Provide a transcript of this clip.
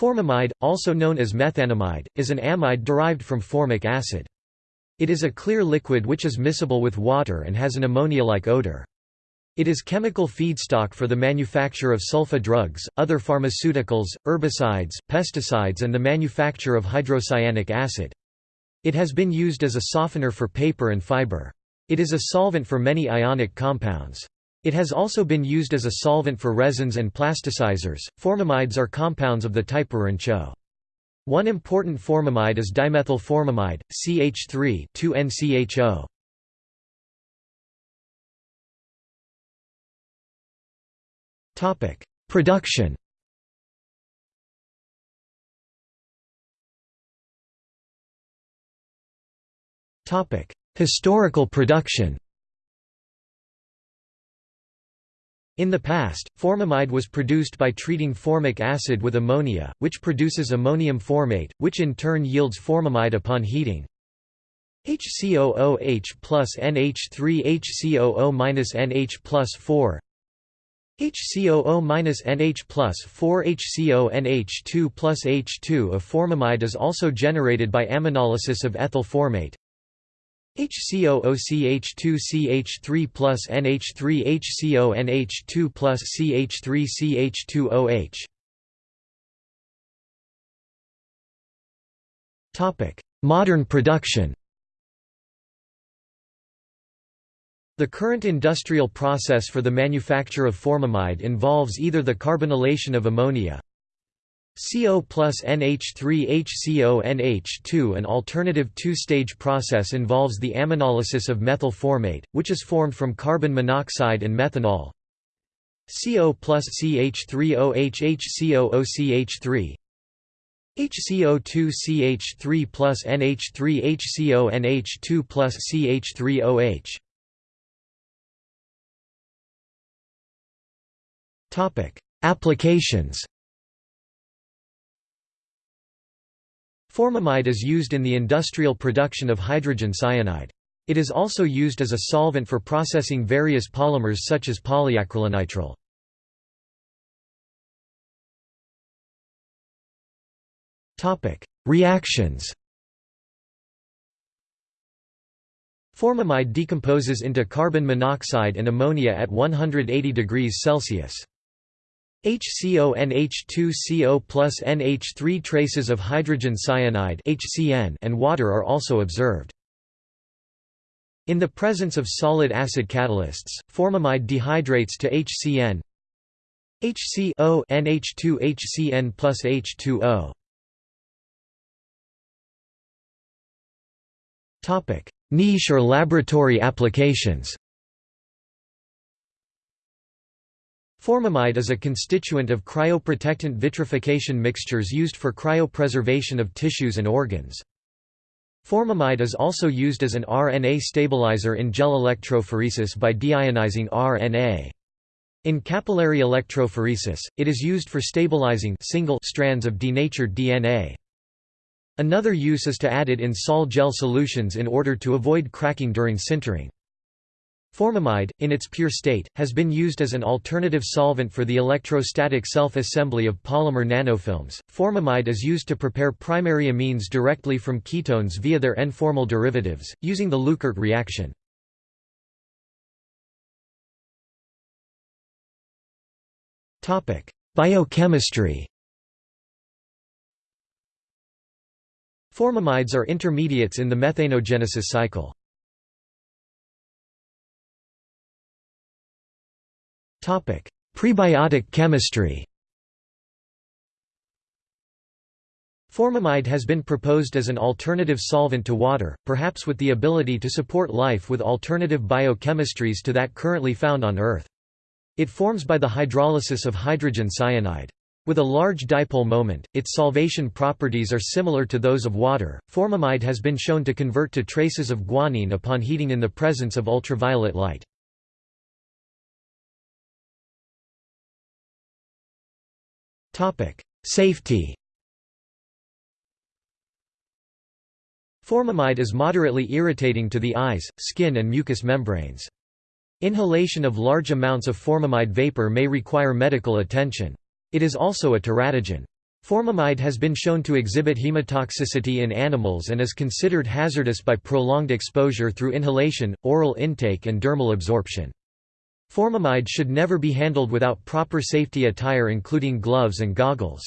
Formamide, also known as methanamide, is an amide derived from formic acid. It is a clear liquid which is miscible with water and has an ammonia-like odor. It is chemical feedstock for the manufacture of sulfa drugs, other pharmaceuticals, herbicides, pesticides and the manufacture of hydrocyanic acid. It has been used as a softener for paper and fiber. It is a solvent for many ionic compounds. It has also been used as a solvent for resins and plasticizers. Formamides are compounds of the type Urancho. One important formamide is dimethylformamide, CH3 2NCHO. Topic: Production. Topic: Historical production. In the past, formamide was produced by treating formic acid with ammonia, which produces ammonium formate, which in turn yields formamide upon heating. HCOOH plus NH3 HCOO minus NH plus 4 HCOO minus NH plus 4 HCO NH2 plus H2 of formamide is also generated by aminolysis of ethyl formate. HCOOCH2CH3 plus NH3 HCONH2 plus CH3CH2OH Modern production. The current industrial process for the manufacture of formamide involves either the carbonylation of ammonia, CO plus NH3 HCO NH2 An alternative two-stage process involves the aminolysis of methyl formate, which is formed from carbon monoxide and methanol. CO plus CH3OH HCOOCH3 HCO2CH3 plus NH3 HCO NH2 plus CH3OH Applications Formamide is used in the industrial production of hydrogen cyanide. It is also used as a solvent for processing various polymers such as polyacrylonitrile. Reactions Formamide decomposes into carbon monoxide and ammonia at 180 degrees Celsius. HCONH2CO plus NH3 traces of hydrogen cyanide HCN and water are also observed. In the presence of solid acid catalysts, formamide dehydrates to HCN HCO NH2 HCN plus H2O. Topic: Niche or laboratory applications. Formamide is a constituent of cryoprotectant vitrification mixtures used for cryopreservation of tissues and organs. Formamide is also used as an RNA stabilizer in gel electrophoresis by deionizing RNA. In capillary electrophoresis, it is used for stabilizing single strands of denatured DNA. Another use is to add it in sol gel solutions in order to avoid cracking during sintering. Formamide, in its pure state, has been used as an alternative solvent for the electrostatic self-assembly of polymer nanofilms. Formamide is used to prepare primary amines directly from ketones via their N-formyl derivatives, using the Leuckart reaction. Biochemistry Formamides are intermediates in the methanogenesis cycle. Prebiotic chemistry Formamide has been proposed as an alternative solvent to water, perhaps with the ability to support life with alternative biochemistries to that currently found on Earth. It forms by the hydrolysis of hydrogen cyanide. With a large dipole moment, its solvation properties are similar to those of water. Formamide has been shown to convert to traces of guanine upon heating in the presence of ultraviolet light. Safety Formamide is moderately irritating to the eyes, skin and mucous membranes. Inhalation of large amounts of formamide vapor may require medical attention. It is also a teratogen. Formamide has been shown to exhibit hematoxicity in animals and is considered hazardous by prolonged exposure through inhalation, oral intake and dermal absorption. Formamide should never be handled without proper safety attire including gloves and goggles.